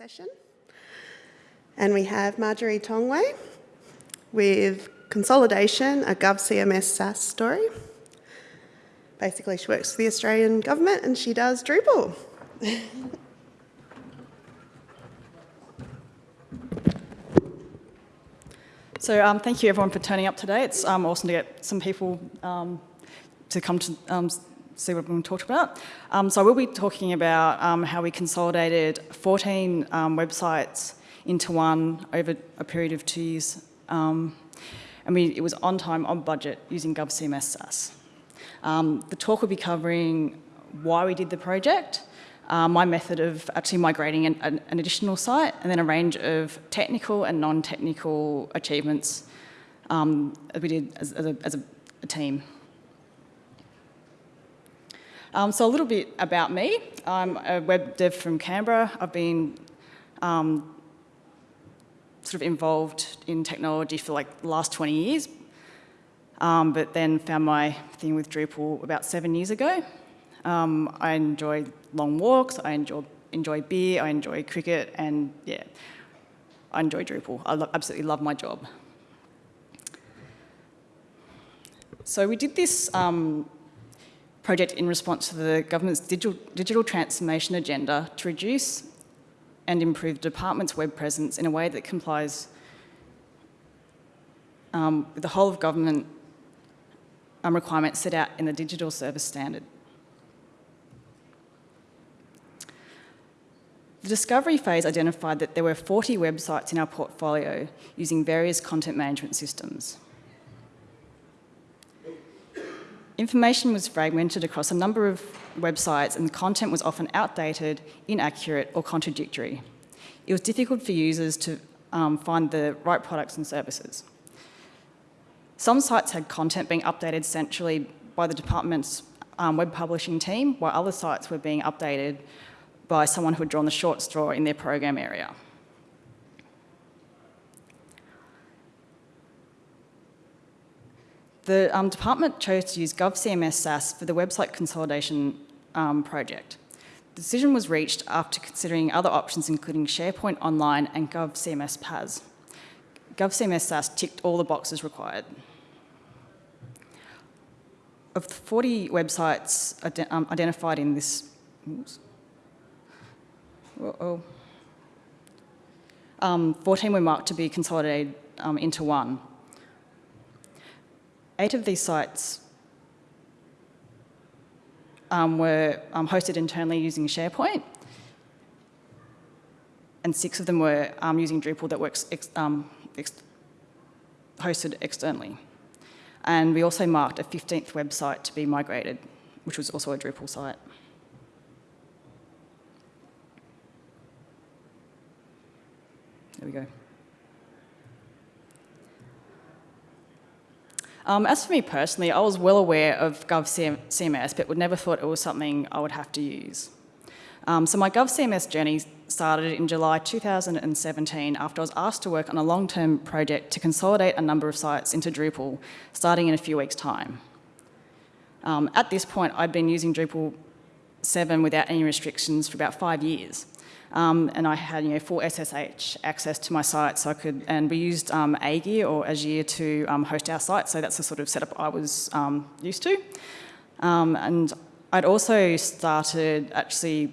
session. And we have Marjorie Tongway with Consolidation, a GovCMS SaaS story. Basically, she works for the Australian government and she does Drupal. So um, thank you everyone for turning up today. It's um, awesome to get some people um, to come to um, see what we're going to talk about. Um, so I will be talking about um, how we consolidated 14 um, websites into one over a period of two years. Um, and we, it was on time, on budget, using GovCMS SaaS. Um, the talk will be covering why we did the project, uh, my method of actually migrating an, an, an, additional site, and then a range of technical and non-technical achievements um, that we did as, as, a, as a team. Um, so a little bit about me. I'm a web dev from Canberra. I've been um, sort of involved in technology for like the last 20 years, um, but then found my thing with Drupal about seven years ago. Um, I enjoy long walks, I enjoy, enjoy beer, I enjoy cricket, and yeah, I enjoy Drupal. I lo absolutely love my job. So we did this um, project in response to the government's digital, digital transformation agenda to reduce and improve the department's web presence in a way that complies um, with the whole of government um, requirements set out in the Digital Service Standard. The discovery phase identified that there were 40 websites in our portfolio using various content management systems. Information was fragmented across a number of websites and the content was often outdated, inaccurate or contradictory. It was difficult for users to um, find the right products and services. Some sites had content being updated centrally by the department's um, web publishing team, while other sites were being updated by someone who had drawn the short straw in their program area. The um, department chose to use GovCMS SaaS for the website consolidation um, project. The decision was reached after considering other options including SharePoint Online and GovCMS PaaS. GovCMS SaaS ticked all the boxes required. Of the 40 websites um, identified in this, uh -oh, um, 14 were marked to be consolidated um, into one. Eight of these sites um, were um, hosted internally using SharePoint, and six of them were um, using Drupal that works ex um, ex hosted externally. And we also marked a 15th website to be migrated, which was also a Drupal site. There we go. Um, as for me personally, I was well aware of GovCMS, but would never thought it was something I would have to use. Um, so my GovCMS journey started in July 2017 after I was asked to work on a long-term project to consolidate a number of sites into Drupal, starting in a few weeks' time. Um, at this point, I'd been using Drupal 7 without any restrictions for about five years. Um, and I had you know, full SSH access to my site, so I could, and we used um, Aegir or Azure to um, host our site, so that's the sort of setup I was um, used to. Um, and I'd also started actually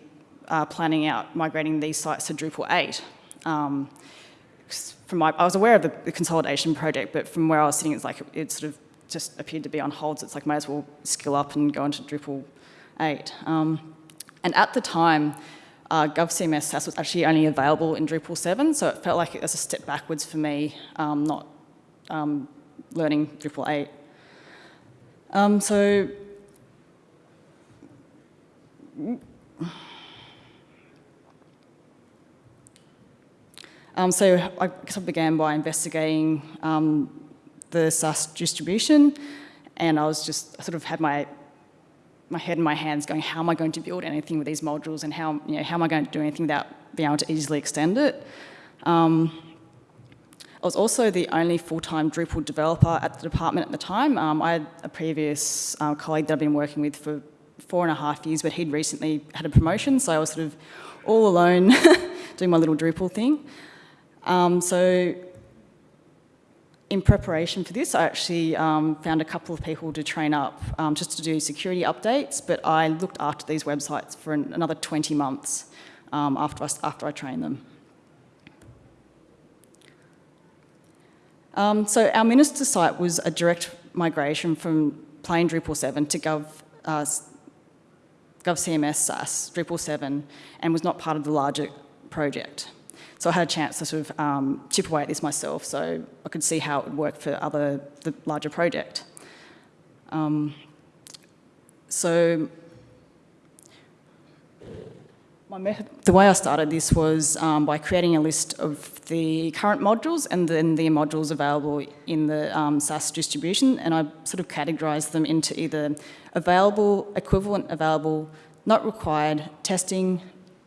uh, planning out migrating these sites to Drupal 8. Um, from my, I was aware of the, the, consolidation project, but from where I was sitting, it's like it sort of just appeared to be on hold, so it's like might as well skill up and go into Drupal 8. and at the time, uh, GovCMS SaaS was actually only available in Drupal 7, so it felt like it was a step backwards for me, um, not um, learning Drupal 8. Um, so, um, so I I began by investigating um, the SaaS distribution, and I was just sort of had my my head in my hands going, how am I going to build anything with these modules and how, you know, how am I going to do anything without being able to easily extend it? Um, I was also the only full-time Drupal developer at the department at the time. Um, I had a previous uh, colleague that I've been working with for four and a half years, but he'd recently had a promotion, so I was sort of all alone doing my little Drupal thing. Um, so in preparation for this, I actually um, found a couple of people to train up um, just to do security updates, but I looked after these websites for an, another 20 months um, after, I, after I trained them. Um, so our minister site was a direct migration from plain Drupal 7 to Gov, uh, GovCMS SaaS Drupal 7 and was not part of the larger project. So I had a chance to sort of um, chip away at this myself so I could see how it would work for other, the larger project. Um, so my method, the way I started this was um, by creating a list of the current modules and then the modules available in the um, SaaS distribution and I sort of categorised them into either available, equivalent available, not required, testing,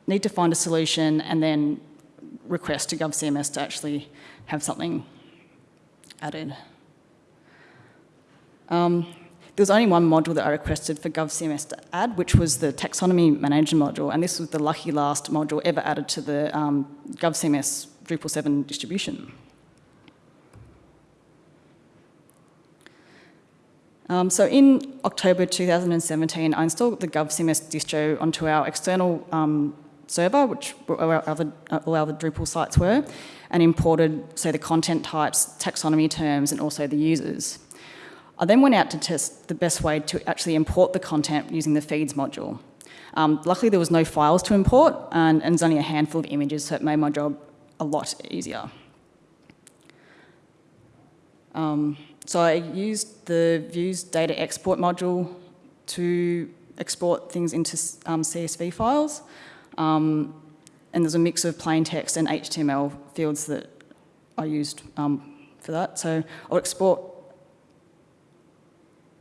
need to find a solution and then request to GovCMS to actually have something added. Um, there was only one module that I requested for GovCMS to add, which was the taxonomy manager module, and this was the lucky last module ever added to the um, GovCMS Drupal 7 distribution. Um, so in October 2017, I installed the GovCMS distro onto our external um, server, which all other, all other Drupal sites were, and imported, say, the content types, taxonomy terms, and also the users. I then went out to test the best way to actually import the content using the feeds module. Um, luckily, there was no files to import, and, and there's only a handful of images, so it made my job a lot easier. Um, so I used the views data export module to export things into um, CSV files. Um, and there's a mix of plain text and HTML fields that I used um, for that. So I'll export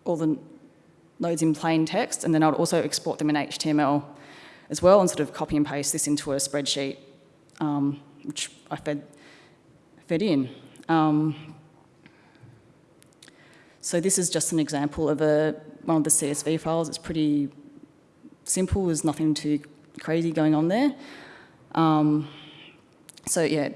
all the nodes in plain text, and then I'll also export them in HTML as well, and sort of copy and paste this into a spreadsheet, um, which I fed, fed in. Um, so this is just an example of a, one of the CSV files. It's pretty simple, there's nothing too crazy going on there. Um, so yeah,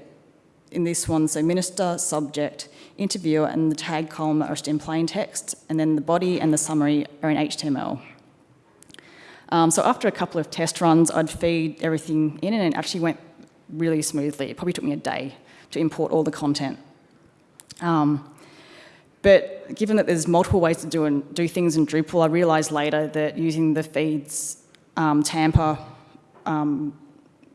in this one, so minister, subject, interviewer, and the tag column are just in plain text, and then the body and the summary are in HTML. Um, so after a couple of test runs, I'd feed everything in, and it actually went really smoothly. It probably took me a day to import all the content. Um, but given that there's multiple ways to do, and do things in Drupal, I realised later that using the feeds um, tamper um,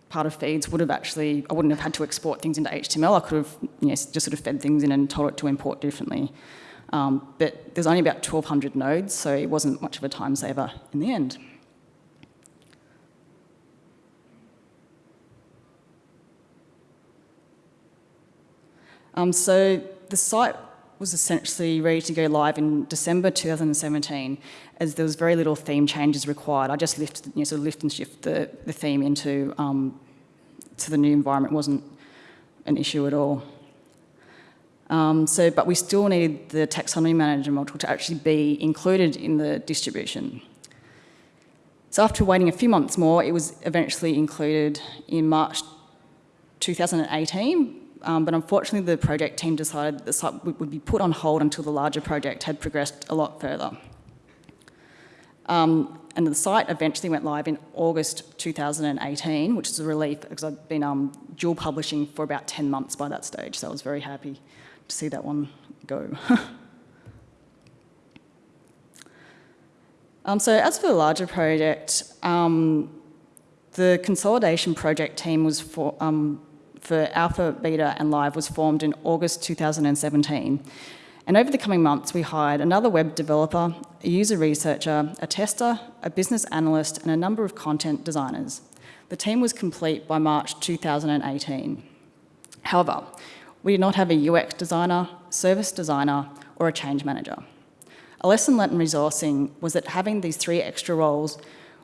part of feeds would have actually, I wouldn't have had to export things into HTML. I could have you know, just sort of fed things in and told it to import differently. Um, but there's only about 1,200 nodes, so it wasn't much of a time saver in the end. Um, so the site was essentially ready to go live in December 2017 as there was very little theme changes required. I just lifted, you know, sort of lift and shift the, the theme into um, to the new environment it wasn't an issue at all. Um, so, but we still need the taxonomy manager module to actually be included in the distribution. So after waiting a few months more, it was eventually included in March 2018 um, but unfortunately the project team decided that the site would be put on hold until the larger project had progressed a lot further. Um, and the site eventually went live in August 2018, which is a relief because I've been um, dual publishing for about 10 months by that stage, so I was very happy to see that one go. um, so as for the larger project, um, the consolidation project team was for, um, for Alpha, Beta and Live was formed in August 2017. And over the coming months, we hired another web developer, a user researcher, a tester, a business analyst, and a number of content designers. The team was complete by March 2018. However, we did not have a UX designer, service designer, or a change manager. A lesson learnt in resourcing was that having these three extra roles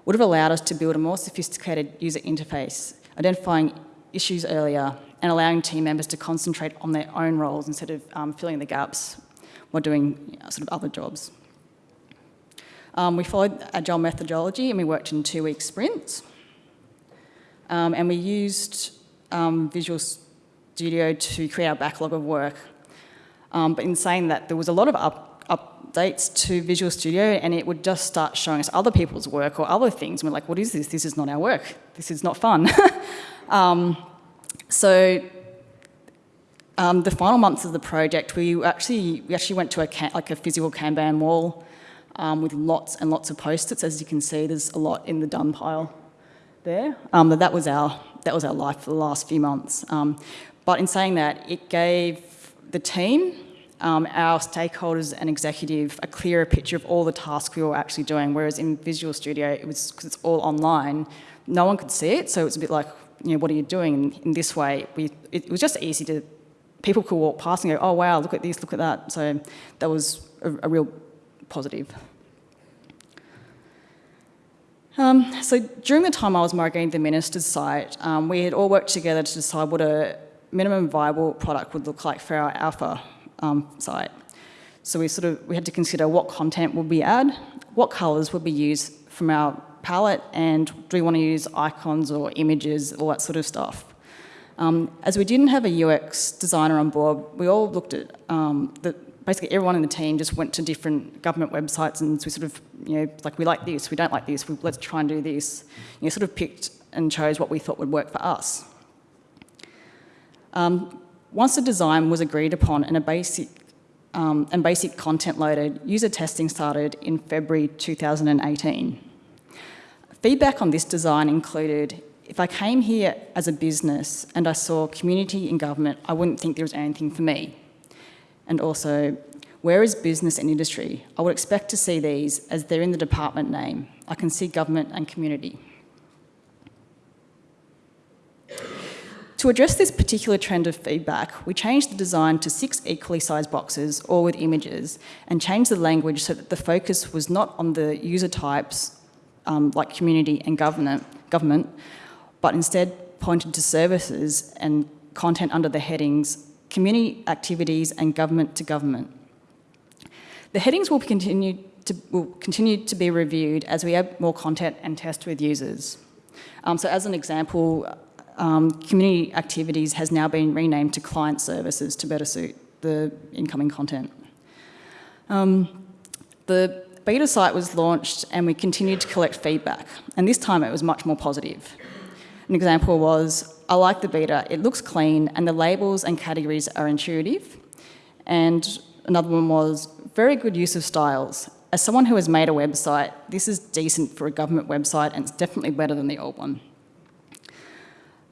would have allowed us to build a more sophisticated user interface, identifying issues earlier and allowing team members to concentrate on their own roles instead of um, filling the gaps while doing you know, sort of other jobs. Um, we followed agile methodology and we worked in two-week sprints. Um, and we used um, Visual Studio to create our backlog of work. Um, but in saying that, there was a lot of up, updates to Visual Studio and it would just start showing us other people's work or other things. And we're like, what is this? This is not our work. This is not fun. um, so um, the final months of the project, we actually, we actually went to a like a physical Kanban wall um, with lots and lots of post-its. As you can see, there's a lot in the done pile there. Um, but that was our that was our life for the last few months. Um, but in saying that, it gave the team, um, our stakeholders and executive a clearer picture of all the tasks we were actually doing. Whereas in Visual Studio, it was because it's all online, no one could see it. So it's a bit like, you know, what are you doing? And in this way, we, it was just easy to people could walk past and go, oh wow, look at this, look at that. So that was a, a real positive. Um, so during the time I was migrating the minister's site, um, we had all worked together to decide what a minimum viable product would look like for our alpha um, site. So we sort of we had to consider what content would we add, what colours would we use from our palette, and do we want to use icons or images, all that sort of stuff. Um, as we didn't have a UX designer on board, we all looked at um, the basically everyone in the team just went to different government websites and we sort of, you know, like we like this, we don't like this, we, let's try and do this. You know, sort of picked and chose what we thought would work for us. Um, once the design was agreed upon and a basic um, and basic content loaded, user testing started in February 2018. Feedback on this design included, if I came here as a business and I saw community and government, I wouldn't think there was anything for me. And also, where is business and industry? I would expect to see these as they're in the department name. I can see government and community. To address this particular trend of feedback, we changed the design to six equally sized boxes, all with images, and changed the language so that the focus was not on the user types, um, like community and government, government, but instead pointed to services and content under the headings community activities and government to government. The headings will continue to, will continue to be reviewed as we add more content and test with users. Um, so as an example, um, community activities has now been renamed to client services to better suit the incoming content. Um, the beta site was launched and we continued to collect feedback, and this time it was much more positive. An example was I like the beta. It looks clean and the labels and categories are intuitive. And another one was very good use of styles. As someone who has made a website, this is decent for a government website and it's definitely better than the old one.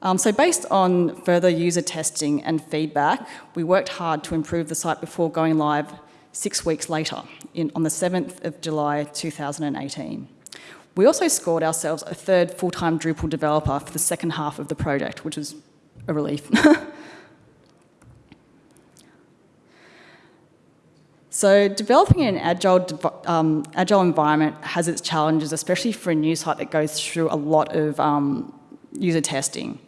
Um, so based on further user testing and feedback, we worked hard to improve the site before going live six weeks later, in, on the 7th of July 2018. We also scored ourselves a third full-time Drupal developer for the second half of the project, which was a relief. so developing in an agile, um, agile environment has its challenges, especially for a new site that goes through a lot of um, user testing.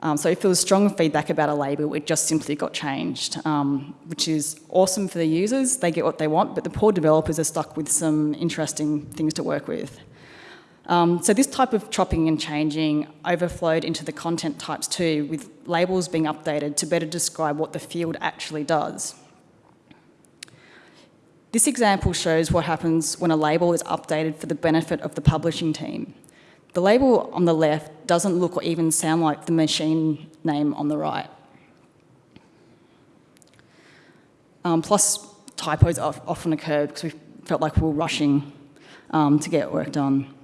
Um, so if there was strong feedback about a label, it just simply got changed, um, which is awesome for the users. They get what they want, but the poor developers are stuck with some interesting things to work with. Um, so this type of chopping and changing overflowed into the content types too, with labels being updated to better describe what the field actually does. This example shows what happens when a label is updated for the benefit of the publishing team. The label on the left doesn't look or even sound like the machine name on the right. Um, plus, typos often occurred because we felt like we were rushing um, to get work done.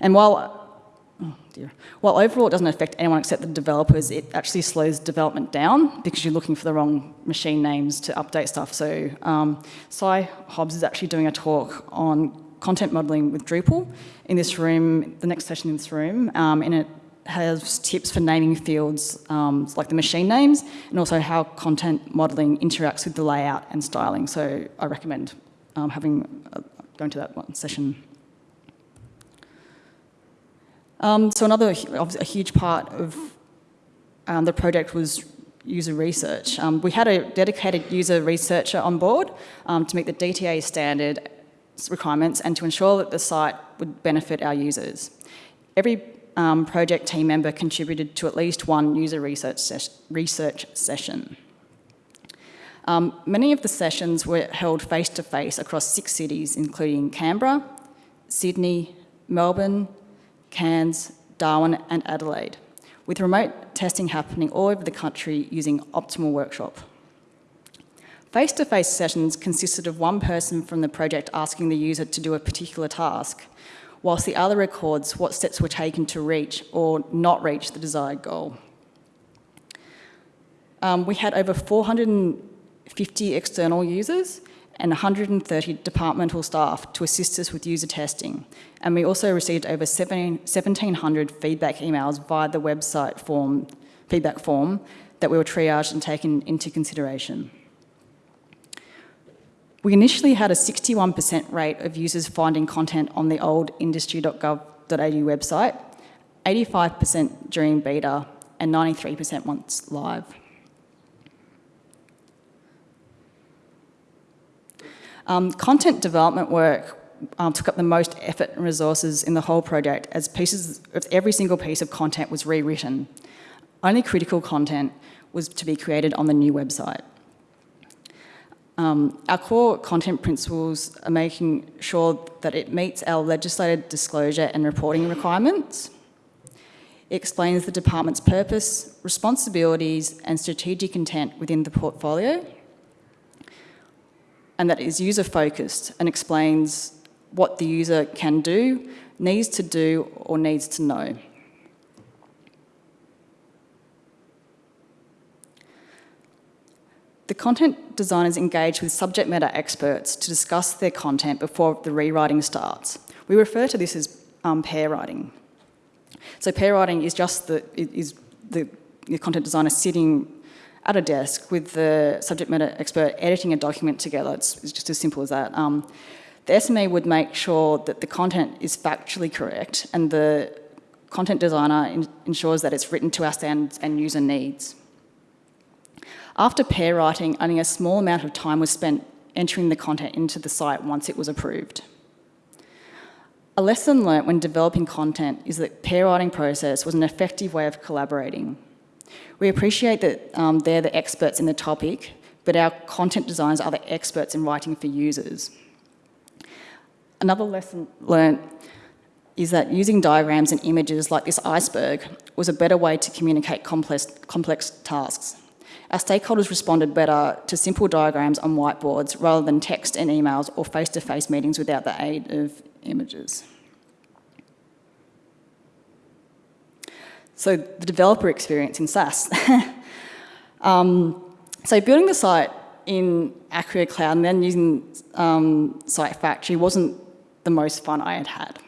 And while, oh dear, while overall it doesn't affect anyone except the developers, it actually slows development down because you're looking for the wrong machine names to update stuff. So um, Cy Hobbs is actually doing a talk on content modeling with Drupal in this room, the next session in this room, um, and it has tips for naming fields um, like the machine names and also how content modeling interacts with the layout and styling. So I recommend um, having uh, going to that one session. Um, so another a huge part of um, the project was user research. Um, we had a dedicated user researcher on board um, to meet the DTA standard requirements and to ensure that the site would benefit our users. Every um, project team member contributed to at least one user research, ses- research session. Um, many of the sessions were held face to face across six cities, including Canberra, Sydney, Melbourne, Cairns, Darwin, and Adelaide, with remote testing happening all over the country using Optimal Workshop. Face to face sessions consisted of one person from the project asking the user to do a particular task, whilst the other records what steps were taken to reach or not reach the desired goal. Um, we had over 450 external users and 130 departmental staff to assist us with user testing. And we also received over 1,700 feedback emails via the website form, feedback form that we were triaged and taken into consideration. We initially had a 61% rate of users finding content on the old industry.gov.au website, 85% during beta, and 93% once live. Um, content development work um, took up the most effort and resources in the whole project as pieces of every single piece of content was rewritten. Only critical content was to be created on the new website. Um, our core content principles are making sure that it meets our legislated disclosure and reporting requirements. It explains the department's purpose, responsibilities, and strategic intent within the portfolio and that is user focused and explains what the user can do, needs to do, or needs to know. The content designers engage with subject matter experts to discuss their content before the rewriting starts. We refer to this as um, pair writing. So pair writing is just the, is the, the content designer sitting at a desk with the subject matter expert editing a document together. It's, it's just as simple as that. Um, the SME would make sure that the content is factually correct and the content designer in, ensures that it's written to our standards and user needs. After pair writing, only a small amount of time was spent entering the content into the site once it was approved. A lesson learnt when developing content is that pair writing process was an effective way of collaborating. We appreciate that um, they're the experts in the topic, but our content designers are the experts in writing for users. Another lesson learnt is that using diagrams and images like this iceberg was a better way to communicate complex, complex tasks. Our stakeholders responded better to simple diagrams on whiteboards rather than text and emails or face-to-face -face meetings without the aid of images. So the developer experience in SaaS. um, so building the site in Acquia Cloud and then using um, Site Factory wasn't the most fun I had had.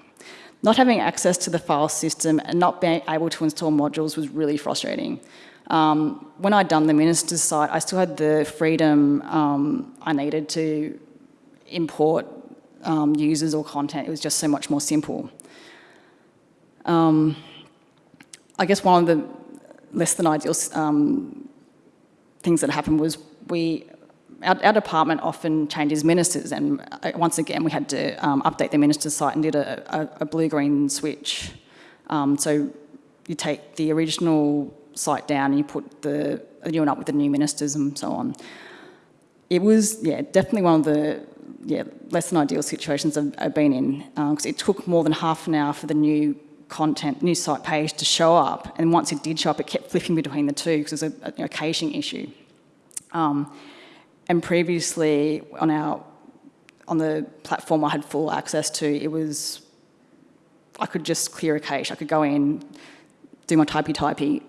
Not having access to the file system and not being able to install modules was really frustrating. Um, when I'd done the minister's site, I still had the freedom um, I needed to import um, users or content. It was just so much more simple. Um, I guess one of the less than ideal um, things that happened was we, our, our, department often changes ministers and uh, once again we had to um, update the minister's site and did a, a, a blue-green switch. So you take the original site down and you put the, new one up with the new ministers and so on. It was, yeah, definitely one of the yeah, less than ideal situations I've, I've been in because um, it took more than half an hour for the new content, new site page to show up. And once it did show up, it kept flipping between the two because it was a, a, a caching issue. Um, and previously on our on the platform I had full access to, it was I could just clear a cache. I could go in, do my typey typey,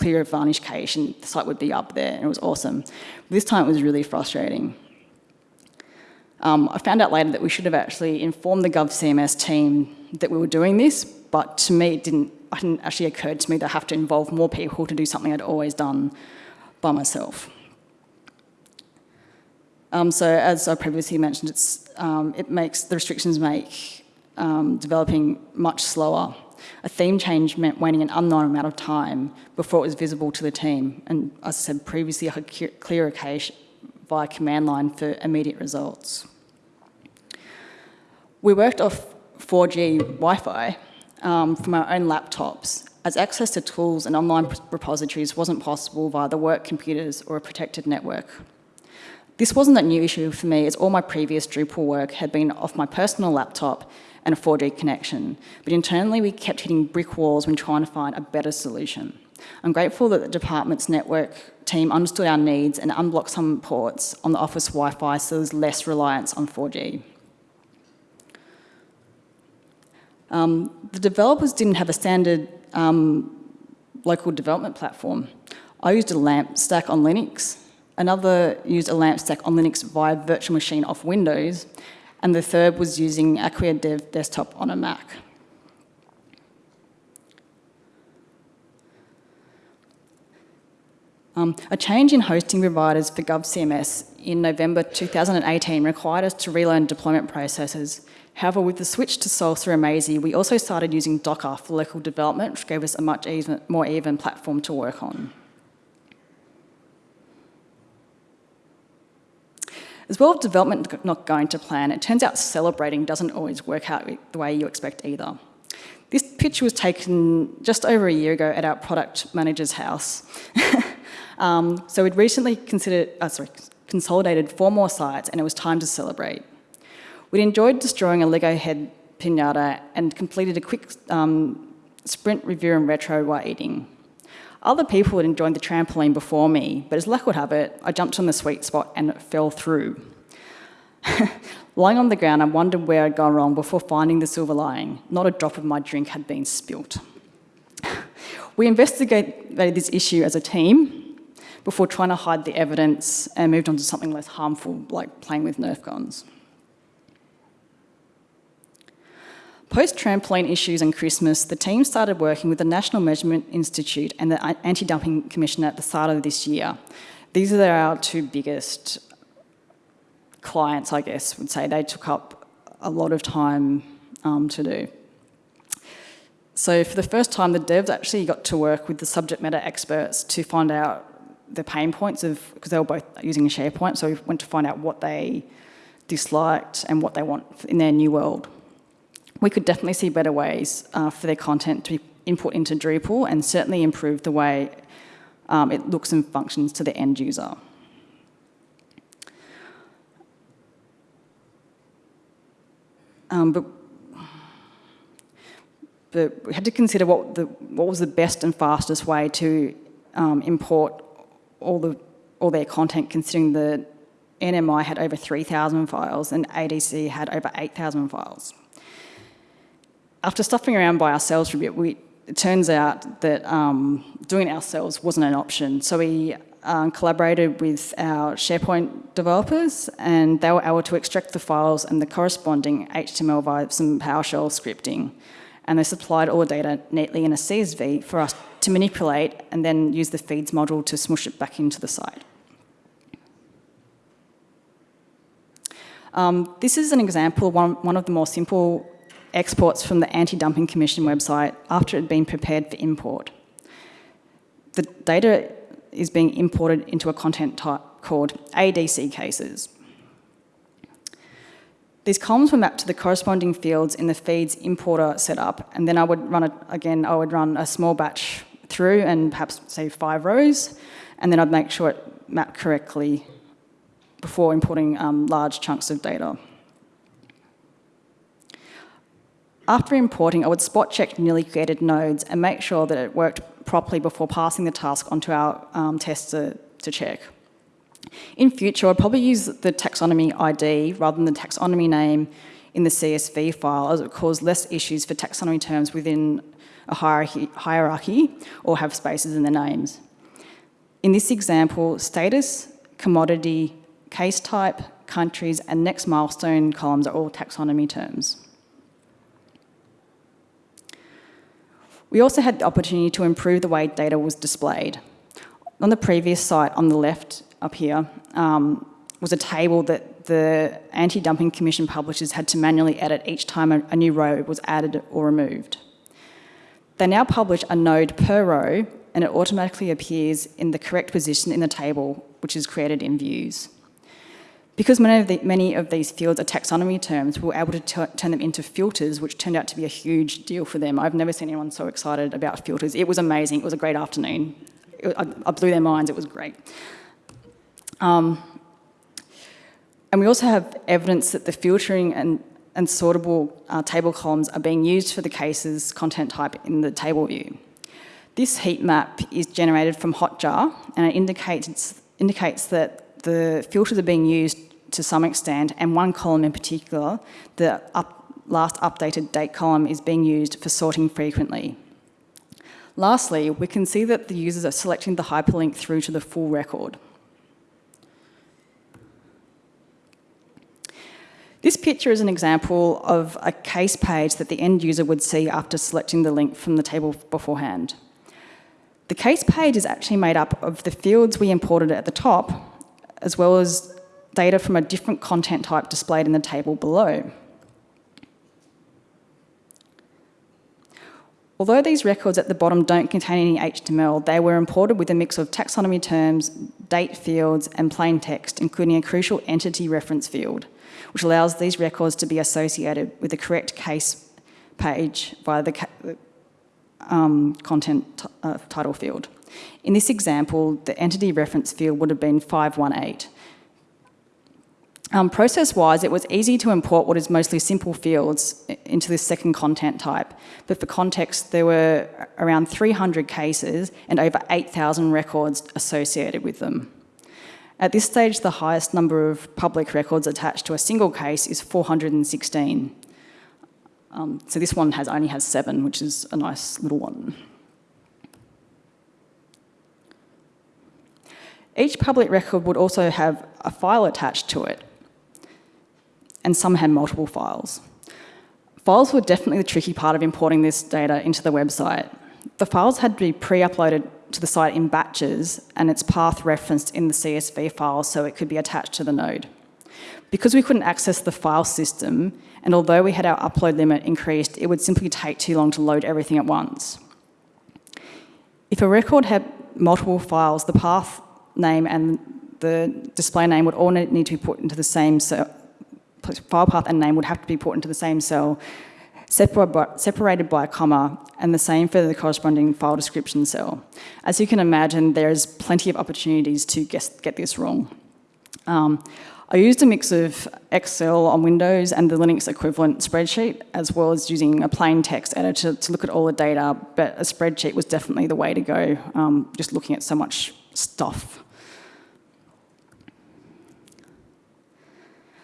clear a varnish cache, and the site would be up there, and it was awesome. This time it was really frustrating. Um, I found out later that we should have actually informed the GovCMS team that we were doing this, but to me it didn't, it didn't actually occur to me that I have to involve more people to do something I'd always done by myself. Um, so as I previously mentioned, um, it makes, the restrictions make um, developing much slower. A theme change meant waiting an unknown amount of time before it was visible to the team. And as I said previously, I clear a cache via command line for immediate results. We worked off 4G Wi-Fi, um, from our own laptops, as access to tools and online repositories wasn't possible via the work computers or a protected network. This wasn't a new issue for me, as all my previous Drupal work had been off my personal laptop and a 4G connection, but internally we kept hitting brick walls when trying to find a better solution. I'm grateful that the department's network team understood our needs and unblocked some ports on the office Wi-Fi so there's less reliance on 4G. Um, the developers didn't have a standard um, local development platform. I used a LAMP stack on Linux, another used a LAMP stack on Linux via virtual machine off Windows, and the third was using Acquia Dev Desktop on a Mac. Um, a change in hosting providers for GovCMS in November 2018 required us to relearn deployment processes However, with the switch to Salsa and amazee, we also started using Docker for local development, which gave us a much even, more even platform to work on. As well as development not going to plan, it turns out celebrating doesn't always work out the way you expect either. This picture was taken just over a year ago at our product manager's house. um, so we'd recently considered, uh, sorry, consolidated four more sites and it was time to celebrate. We'd enjoyed destroying a Lego head pinata and completed a quick um, sprint review and retro while eating. Other people had enjoyed the trampoline before me, but as luck would have it, I jumped on the sweet spot and it fell through. Lying on the ground, I wondered where I'd gone wrong before finding the silver lining. Not a drop of my drink had been spilt. we investigated this issue as a team before trying to hide the evidence and moved on to something less harmful, like playing with Nerf guns. Post-trampoline issues and Christmas, the team started working with the National Measurement Institute and the Anti-Dumping Commission at the start of this year. These are our two biggest clients, I guess, would say. They took up a lot of time um, to do. So for the first time, the devs actually got to work with the subject matter experts to find out the pain points of, because they were both using SharePoint, so we went to find out what they disliked and what they want in their new world we could definitely see better ways uh, for their content to be input into Drupal and certainly improve the way um, it looks and functions to the end user. Um, but, but we had to consider what, the, what was the best and fastest way to um, import all, the, all their content, considering the NMI had over 3,000 files and ADC had over 8,000 files after stuffing around by ourselves for a bit, we, it turns out that um, doing it ourselves wasn't an option. So we um, collaborated with our SharePoint developers and they were able to extract the files and the corresponding HTML via some PowerShell scripting. And they supplied all the data neatly in a CSV for us to manipulate and then use the feeds module to smush it back into the site. Um, this is an example of one, one of the more simple exports from the Anti-Dumping Commission website after it had been prepared for import. The data is being imported into a content type called ADC cases. These columns were mapped to the corresponding fields in the feeds importer setup, and then I would run it again, I would run a small batch through and perhaps say five rows, and then I'd make sure it mapped correctly before importing um, large chunks of data. After importing, I would spot check newly created nodes and make sure that it worked properly before passing the task onto our um, tester to check. In future, I'd probably use the taxonomy ID rather than the taxonomy name in the CSV file as it would cause less issues for taxonomy terms within a hierarchy, hierarchy or have spaces in the names. In this example, status, commodity, case type, countries, and next milestone columns are all taxonomy terms. We also had the opportunity to improve the way data was displayed. On the previous site on the left up here um, was a table that the Anti-Dumping Commission publishers had to manually edit each time a, a new row was added or removed. They now publish a node per row and it automatically appears in the correct position in the table, which is created in views. Because many of, the, many of these fields are taxonomy terms, we were able to turn them into filters, which turned out to be a huge deal for them. I've never seen anyone so excited about filters. It was amazing. It was a great afternoon. It, I, I, blew their minds. It was great. Um, and we also have evidence that the filtering and, and sortable uh, table columns are being used for the cases content type in the table view. This heat map is generated from Hotjar and it indicates, indicates that the filters are being used to some extent and one column in particular, the up, last updated date column is being used for sorting frequently. Lastly, we can see that the users are selecting the hyperlink through to the full record. This picture is an example of a case page that the end user would see after selecting the link from the table beforehand. The case page is actually made up of the fields we imported at the top, as well as data from a different content type displayed in the table below. Although these records at the bottom don't contain any HTML, they were imported with a mix of taxonomy terms, date fields, and plain text, including a crucial entity reference field which allows these records to be associated with the correct case page via the um, content uh, title field. In this example, the entity reference field would have been 518. Um, Process-wise, it was easy to import what is mostly simple fields into this second content type. But for context, there were around 300 cases and over 8,000 records associated with them. At this stage, the highest number of public records attached to a single case is 416. Um, so this one has only has seven, which is a nice little one. Each public record would also have a file attached to it, and some had multiple files. Files were definitely the tricky part of importing this data into the website. The files had to be pre-uploaded to the site in batches and its path referenced in the CSV file so it could be attached to the node. Because we couldn't access the file system, and although we had our upload limit increased, it would simply take too long to load everything at once. If a record had multiple files, the path name and the display name would all need to be put into the same. File path and name would have to be put into the same cell, separated by a comma, and the same for the corresponding file description cell. As you can imagine, there's plenty of opportunities to get this wrong. Um, I used a mix of Excel on Windows and the Linux equivalent spreadsheet, as well as using a plain text editor to look at all the data, but a spreadsheet was definitely the way to go, um, just looking at so much stuff.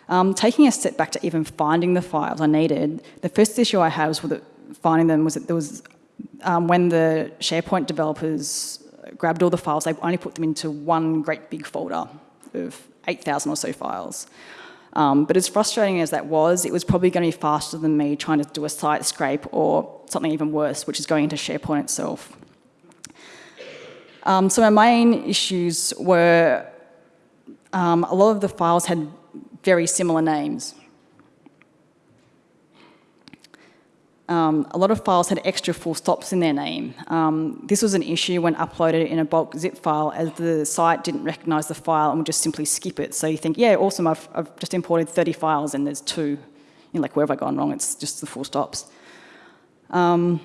Um, taking a step back to even finding the files I needed, the first issue I had was with finding them was that there was, um, when the SharePoint developers grabbed all the files, they only put them into one great big folder of 8,000 or so files. Um, but as frustrating as that was, it was probably going to be faster than me trying to do a site scrape or something even worse, which is going into SharePoint itself. Um, so my main issues were um, a lot of the files had very similar names. Um, a lot of files had extra full stops in their name. Um, this was an issue when uploaded in a bulk zip file as the site didn't recognise the file and would just simply skip it. So you think, yeah, awesome, I've, I've just imported 30 files and there's two. You're like, where have I gone wrong? It's just the full stops. Um,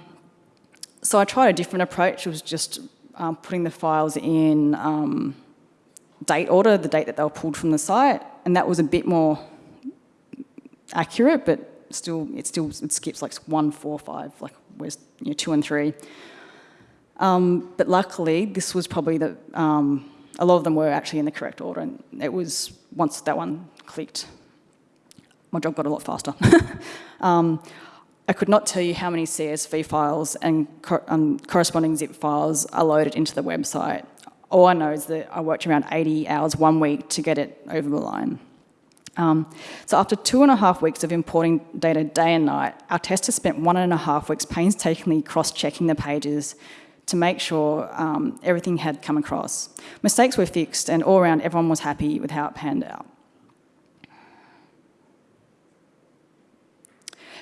so I tried a different approach. It was just um, putting the files in um, date order, the date that they were pulled from the site, and that was a bit more accurate, but still, it still it skips like one, four, five, like where's you know, two and three. Um, but luckily, this was probably the, um, a lot of them were actually in the correct order, and it was, once that one clicked, my job got a lot faster. um, I could not tell you how many CSV files and co um, corresponding zip files are loaded into the website. All I know is that I worked around 80 hours one week to get it over the line. Um, so after two and a half weeks of importing data day and night, our testers spent one and a half weeks painstakingly cross-checking the pages to make sure um, everything had come across. Mistakes were fixed and all around everyone was happy with how it panned out.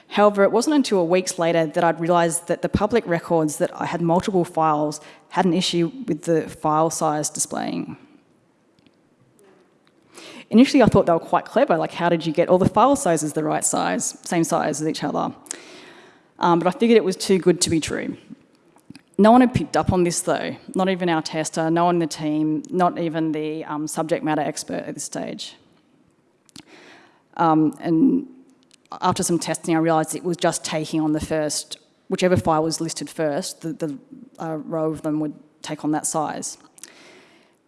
However, it wasn't until weeks later that I'd realised that the public records that I had multiple files had an issue with the file size displaying. Initially, I thought they were quite clever, like how did you get all the file sizes the right size, same size as each other? Um, but I figured it was too good to be true. No one had picked up on this though, not even our tester, no one in the team, not even the um, subject matter expert at this stage. Um, and after some testing, I realised it was just taking on the first, whichever file was listed first, the, the uh, row of them would take on that size.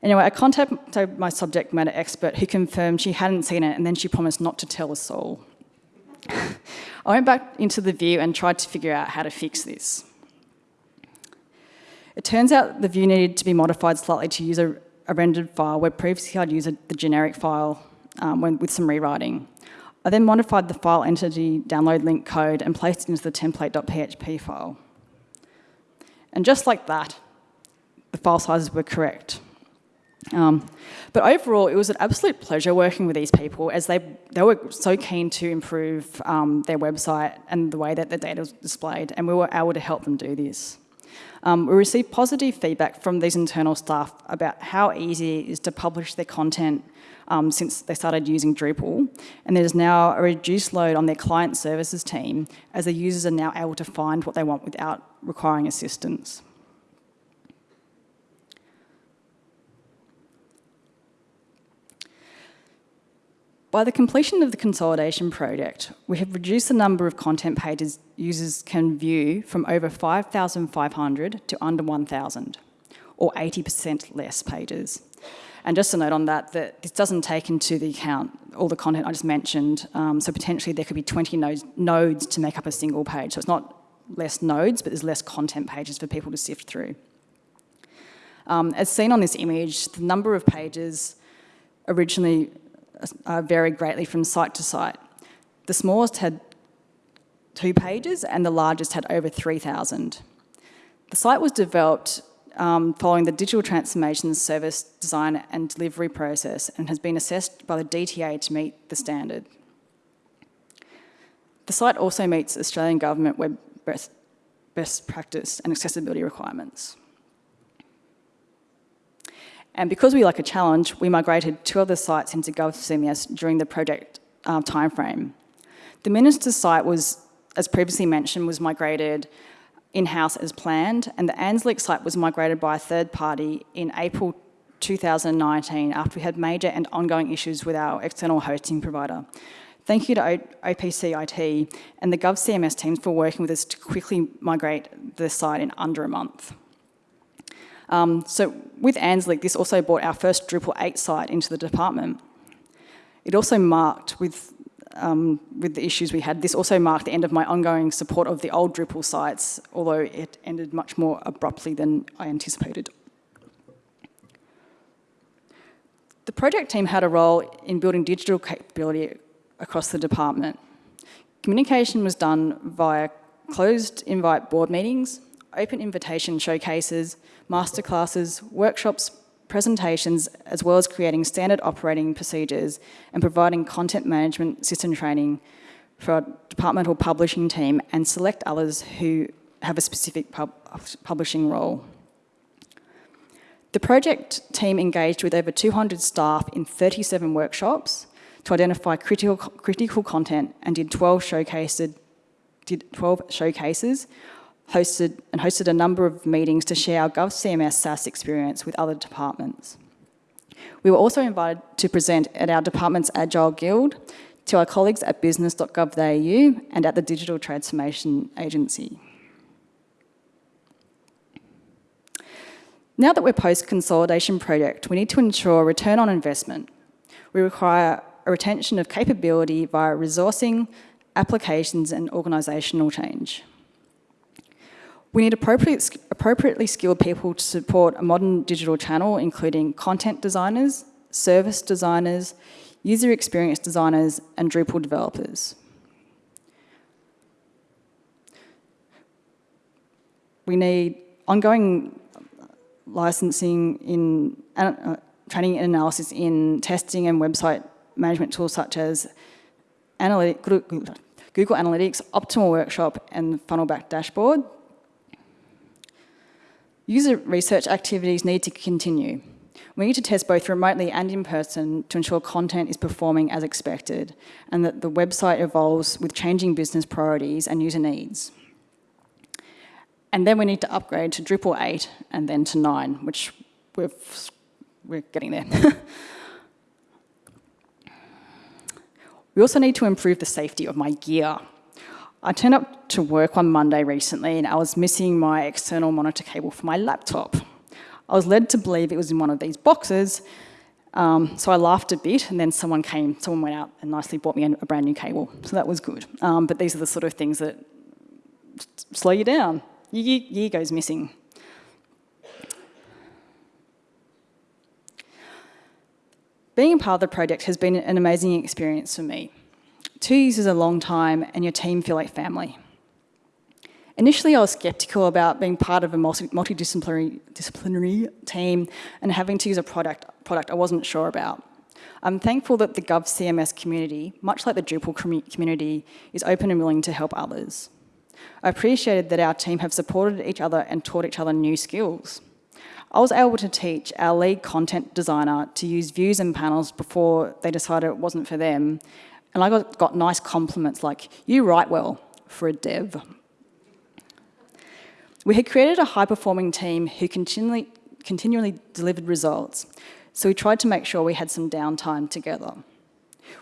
Anyway, I contacted my subject matter expert who confirmed she hadn't seen it and then she promised not to tell a soul. I went back into the view and tried to figure out how to fix this. It turns out the view needed to be modified slightly to use a, a rendered file where previously I'd used the generic file um, when, with some rewriting. I then modified the file entity download link code and placed it into the template.php file. And just like that, the file sizes were correct. Um, but overall, it was an absolute pleasure working with these people as they, they were so keen to improve um, their website and the way that the data was displayed, and we were able to help them do this. Um, we received positive feedback from these internal staff about how easy it is to publish their content um, since they started using Drupal, and there's now a reduced load on their client services team as the users are now able to find what they want without requiring assistance. By the completion of the consolidation project, we have reduced the number of content pages users can view from over 5,500 to under 1,000, or 80% less pages. And just a note on that, that this doesn't take into the account all the content I just mentioned, um, so potentially there could be 20 nodes, nodes to make up a single page. So it's not less nodes, but there's less content pages for people to sift through. Um, as seen on this image, the number of pages originally uh, varied greatly from site to site. The smallest had two pages and the largest had over 3,000. The site was developed um, following the digital transformation service design and delivery process and has been assessed by the DTA to meet the standard. The site also meets Australian Government Web best, best practice and accessibility requirements. And because we like a challenge, we migrated two other sites into GovCMS during the project uh, timeframe. The Minister's site was, as previously mentioned, was migrated in-house as planned, and the ANZLIC site was migrated by a third party in April 2019 after we had major and ongoing issues with our external hosting provider. Thank you to OPC IT and the GovCMS teams for working with us to quickly migrate the site in under a month. Um, so with ANZLIC, this also brought our first Drupal 8 site into the department. It also marked, with, um, with the issues we had, this also marked the end of my ongoing support of the old Drupal sites, although it ended much more abruptly than I anticipated. The project team had a role in building digital capability across the department. Communication was done via closed invite board meetings, open invitation showcases, masterclasses, workshops, presentations, as well as creating standard operating procedures and providing content management system training for our departmental publishing team and select others who have a specific pub publishing role. The project team engaged with over 200 staff in 37 workshops to identify critical, critical content and did 12 showcases, did 12 showcases hosted and hosted a number of meetings to share our GovCMS SaaS experience with other departments. We were also invited to present at our department's Agile Guild, to our colleagues at business.gov.au and at the Digital Transformation Agency. Now that we're post-consolidation project, we need to ensure return on investment. We require a retention of capability via resourcing, applications and organisational change. We need appropriate, appropriately skilled people to support a modern digital channel, including content designers, service designers, user experience designers, and Drupal developers. We need ongoing licensing in uh, training and analysis in testing and website management tools such as Google Analytics, Optimal Workshop, and Funnelback Dashboard. User research activities need to continue. We need to test both remotely and in person to ensure content is performing as expected and that the website evolves with changing business priorities and user needs. And then we need to upgrade to Drupal 8 and then to 9, which we've, we're getting there. we also need to improve the safety of my gear. I turned up to work on Monday recently and I was missing my external monitor cable for my laptop. I was led to believe it was in one of these boxes, um, so I laughed a bit and then someone came, someone went out and nicely bought me a brand new cable, so that was good. Um, but these are the sort of things that slow you down. Your gear goes missing. Being part of the project has been an amazing experience for me. Two years is a long time and your team feel like family. Initially, I was sceptical about being part of a multidisciplinary disciplinary team and having to use a product, product I wasn't sure about. I'm thankful that the GovCMS community, much like the Drupal community, is open and willing to help others. I appreciated that our team have supported each other and taught each other new skills. I was able to teach our lead content designer to use views and panels before they decided it wasn't for them. And I got, got nice compliments like, you write well for a dev. We had created a high-performing team who continually, continually delivered results, so we tried to make sure we had some downtime together.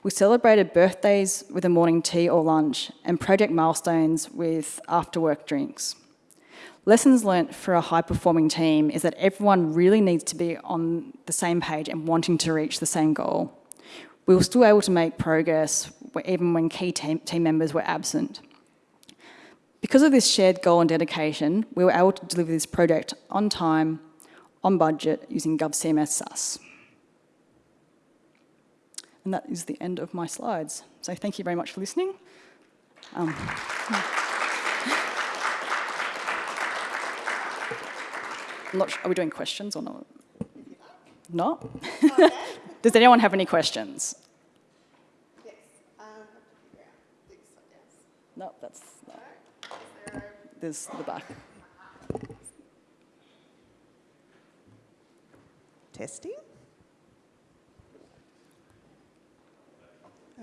We celebrated birthdays with a morning tea or lunch and project milestones with after-work drinks. Lessons learnt for a high-performing team is that everyone really needs to be on the same page and wanting to reach the same goal. We were still able to make progress even when key team, members were absent. Because of this shared goal and dedication, we were able to deliver this project on time, on budget, using GovCMS SaaS. And that is the end of my slides. So thank you very much for listening. Um, not sure, are we doing questions or not? Not? Okay. Does anyone have any questions? Yes. Um, no, that's no. There's the back. Testing.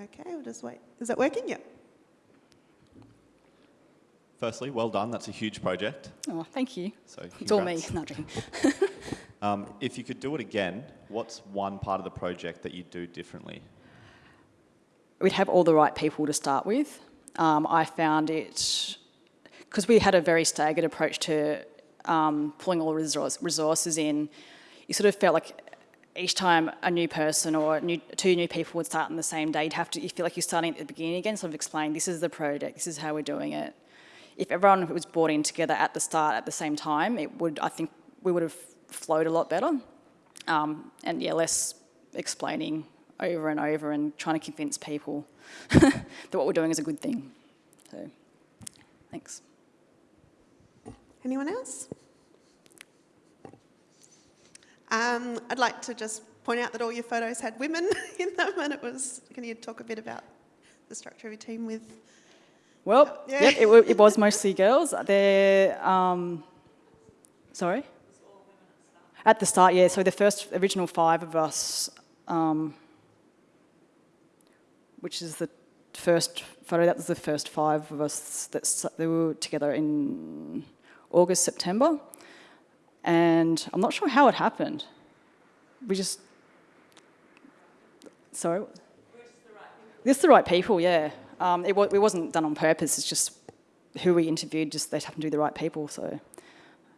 Okay, we'll just wait. Is that working? Yeah. Firstly, well done. That's a huge project. Oh, thank you. So it's all me. Not um, if you could do it again, what's one part of the project that you'd do differently? We'd have all the right people to start with. Um, I found it because we had a very staggered approach to um, pulling all resource, resources in. You sort of felt like each time a new person or new, two new people would start on the same day, you'd have to, you feel like you're starting at the beginning again, sort of explain, this is the project, this is how we're doing it if everyone was brought in together at the start at the same time, it would, I think we would have flowed a lot better. Um, and yeah, less explaining over and over and trying to convince people that what we're doing is a good thing. So, thanks. Anyone else? Um, I'd like to just point out that all your photos had women in them and it was, can you talk a bit about the structure of your team with well, yeah. yep, it, it, was mostly girls. They're, um, sorry? At the start, yeah. So the first original five of us, um, which is the first photo, that was the first five of us that they were together in August, September. And I'm not sure how it happened. We just, sorry? This is the right people, yeah. Um, it, it, wasn't done on purpose, it's just who we interviewed, just they happened to be the right people, so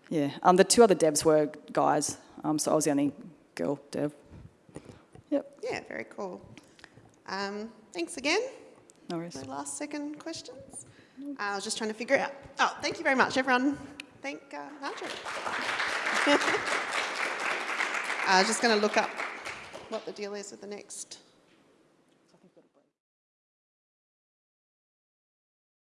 yeah. Um, the two other devs were guys, um, so I was the only girl dev. Yep. Yeah, very cool. Um, thanks again. No worries. Last second questions. Uh, I was just trying to figure out. Oh, thank you very much, everyone. Thank uh, Marjorie. I was just going to look up what the deal is with the next